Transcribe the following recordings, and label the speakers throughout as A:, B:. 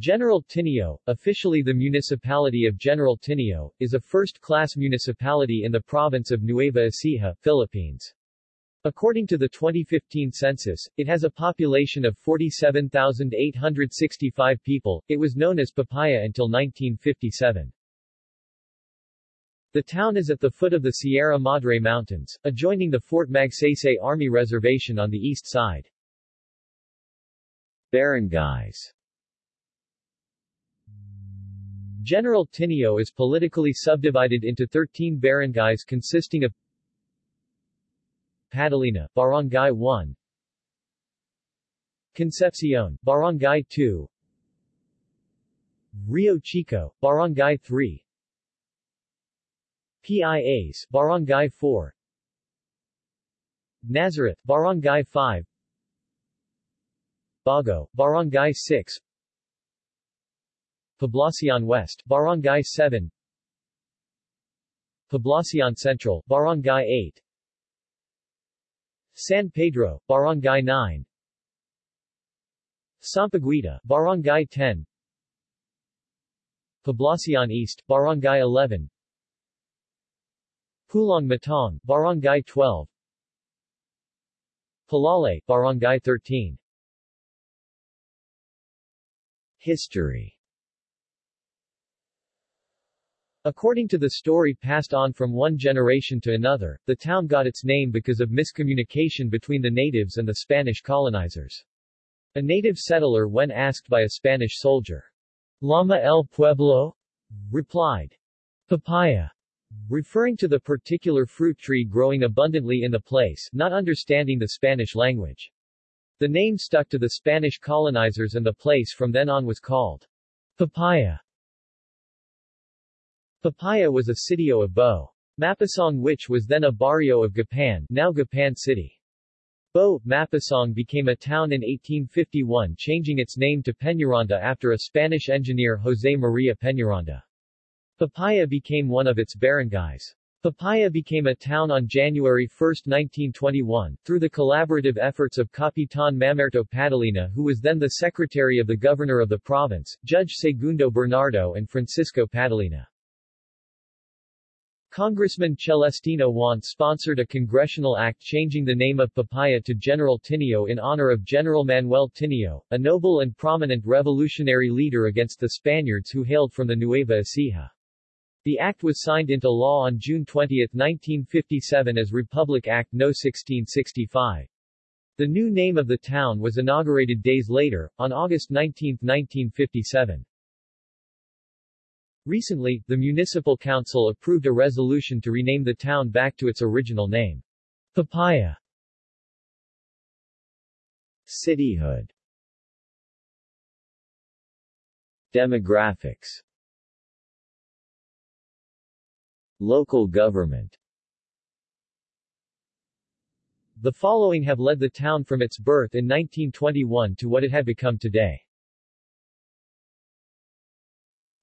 A: General Tinio, officially the municipality of General Tinio, is a first-class municipality in the province of Nueva Ecija, Philippines. According to the 2015 census, it has a population of 47,865 people. It was known as Papaya until 1957. The town is at the foot of the Sierra Madre Mountains, adjoining the Fort Magsaysay Army Reservation on the east side. Barangays General Tinio is politically subdivided into 13 barangays consisting of Padolina, Barangay 1 Concepcion, Barangay 2 Rio Chico, Barangay 3 Pias, Barangay 4 Nazareth, Barangay 5 Bago, Barangay 6 Poblacion West, Barangay 7 Poblacion Central, Barangay 8 San Pedro, Barangay 9 Sampaguita, Barangay 10 Poblacion East, Barangay 11 Pulong Matong, Barangay 12 Palale, Barangay 13 History According to the story passed on from one generation to another, the town got its name because of miscommunication between the natives and the Spanish colonizers. A native settler when asked by a Spanish soldier, Lama el pueblo? replied, Papaya referring to the particular fruit tree growing abundantly in the place, not understanding the Spanish language. The name stuck to the Spanish colonizers and the place from then on was called Papaya. Papaya was a sitio of Bo. Mapasong which was then a barrio of Gapan, now Gapan City. Bo, Mapasong became a town in 1851 changing its name to Peñaranda after a Spanish engineer José María Peñaranda. Papaya became one of its barangays. Papaya became a town on January 1, 1921, through the collaborative efforts of Capitan Mamerto Padolina who was then the secretary of the governor of the province, Judge Segundo Bernardo and Francisco Padolina. Congressman Celestino Juan sponsored a congressional act changing the name of Papaya to General Tinio in honor of General Manuel Tinio, a noble and prominent revolutionary leader against the Spaniards who hailed from the Nueva Ecija. The act was signed into law on June 20, 1957 as Republic Act No. 1665. The new name of the town was inaugurated days later, on August 19, 1957. Recently, the Municipal Council approved a resolution to rename the town back to its original name. Papaya Cityhood Demographics Local government The following have led the town from its birth in 1921 to what it had become today.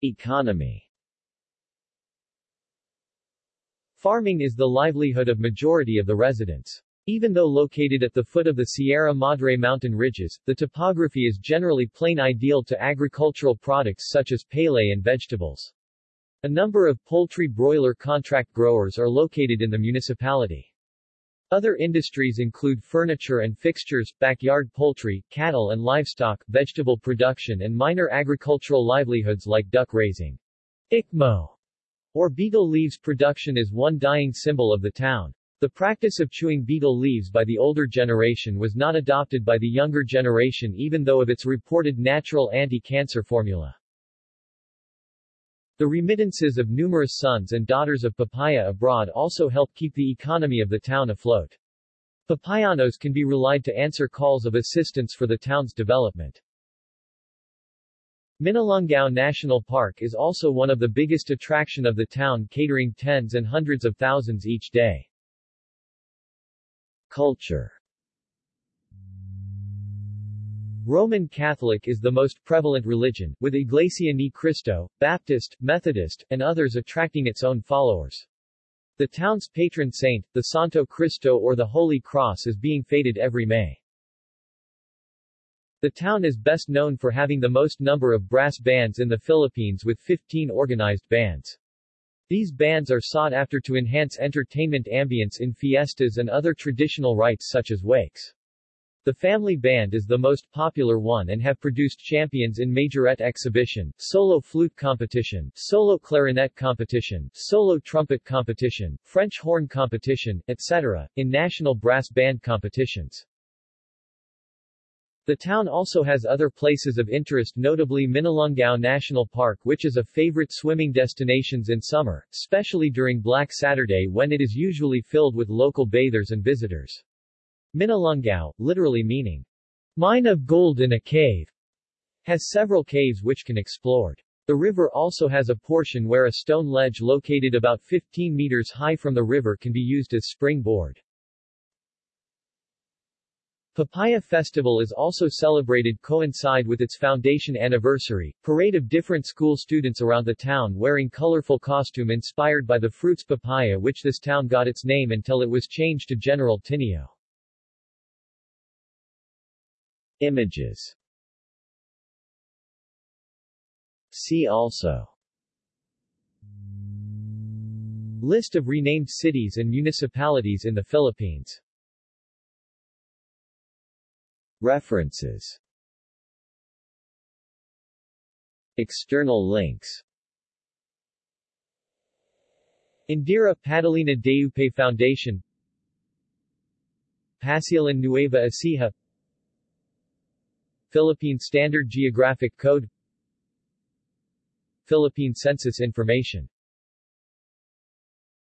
A: Economy Farming is the livelihood of majority of the residents. Even though located at the foot of the Sierra Madre mountain ridges, the topography is generally plain ideal to agricultural products such as palay and vegetables. A number of poultry broiler contract growers are located in the municipality. Other industries include furniture and fixtures, backyard poultry, cattle and livestock, vegetable production and minor agricultural livelihoods like duck raising. Ikmo, or betel leaves production is one dying symbol of the town. The practice of chewing betel leaves by the older generation was not adopted by the younger generation even though of its reported natural anti-cancer formula. The remittances of numerous sons and daughters of Papaya abroad also help keep the economy of the town afloat. Papayanos can be relied to answer calls of assistance for the town's development. Minalungao National Park is also one of the biggest attraction of the town catering tens and hundreds of thousands each day. Culture Roman Catholic is the most prevalent religion, with Iglesia Ni Cristo, Baptist, Methodist, and others attracting its own followers. The town's patron saint, the Santo Cristo or the Holy Cross is being feted every May. The town is best known for having the most number of brass bands in the Philippines with 15 organized bands. These bands are sought after to enhance entertainment ambience in fiestas and other traditional rites such as wakes. The family band is the most popular one and have produced champions in majorette exhibition, solo flute competition, solo clarinet competition, solo trumpet competition, French horn competition, etc., in national brass band competitions. The town also has other places of interest notably Minalungao National Park which is a favorite swimming destinations in summer, especially during Black Saturday when it is usually filled with local bathers and visitors. Minalungao, literally meaning, mine of gold in a cave, has several caves which can explored. The river also has a portion where a stone ledge located about 15 meters high from the river can be used as springboard. Papaya Festival is also celebrated coincide with its foundation anniversary, parade of different school students around the town wearing colorful costume inspired by the fruits papaya which this town got its name until it was changed to General Tinio. Images. See also. List of renamed cities and municipalities in the Philippines. References. External links. Indira Padalina Deupe Foundation. Pasilan Nueva Ecija Philippine Standard Geographic Code Philippine Census Information